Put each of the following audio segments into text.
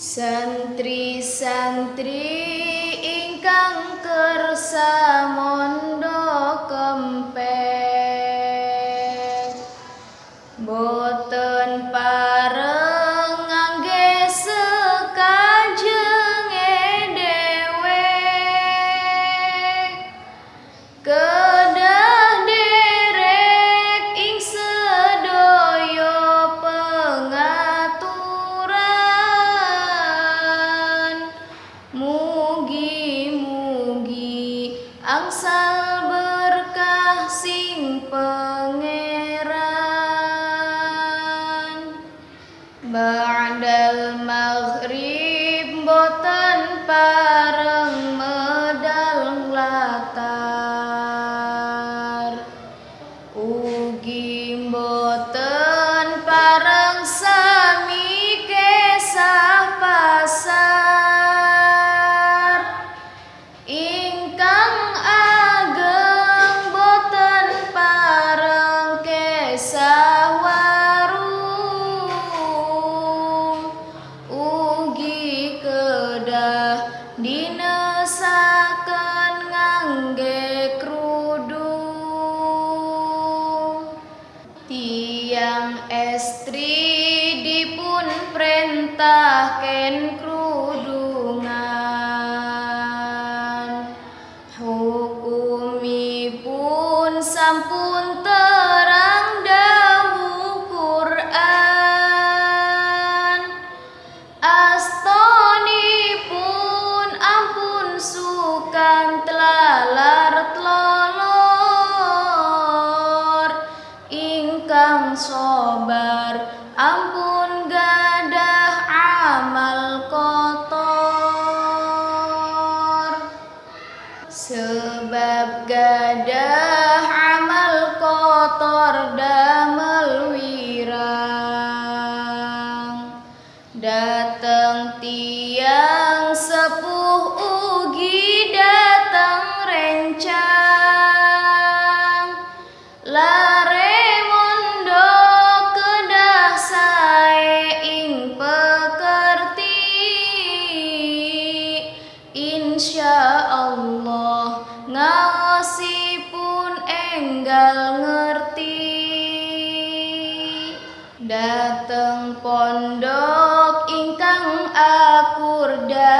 Santri-santri ingkang kersa kersamon and crew. Datang tiang sepuh ugi datang rencang. Lare mondo kedah sae ing pekerti. Insya Allah ngawasi pun enggal ngerti. Datang pondok udah.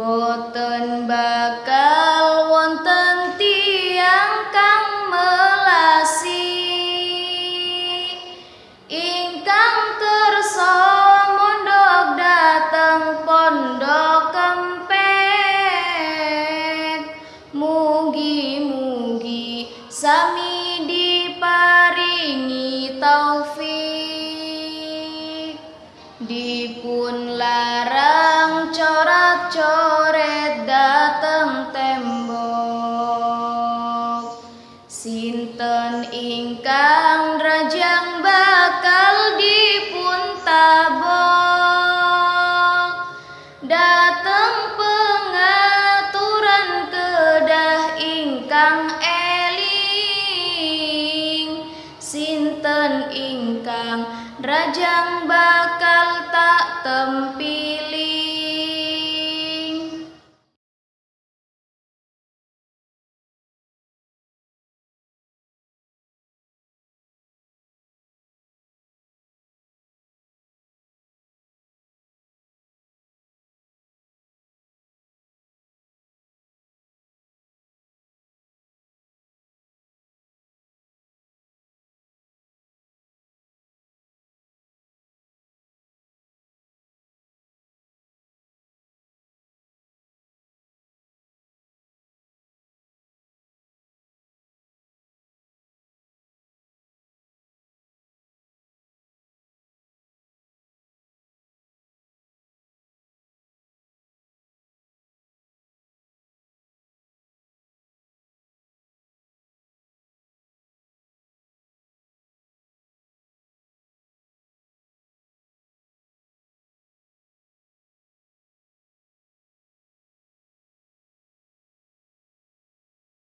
Boten bakal wonten tiang kang melasi. Ingkang kerso mondok dateng pondok kempet. Mugi-mugi sami Rajang bakal tak tempi.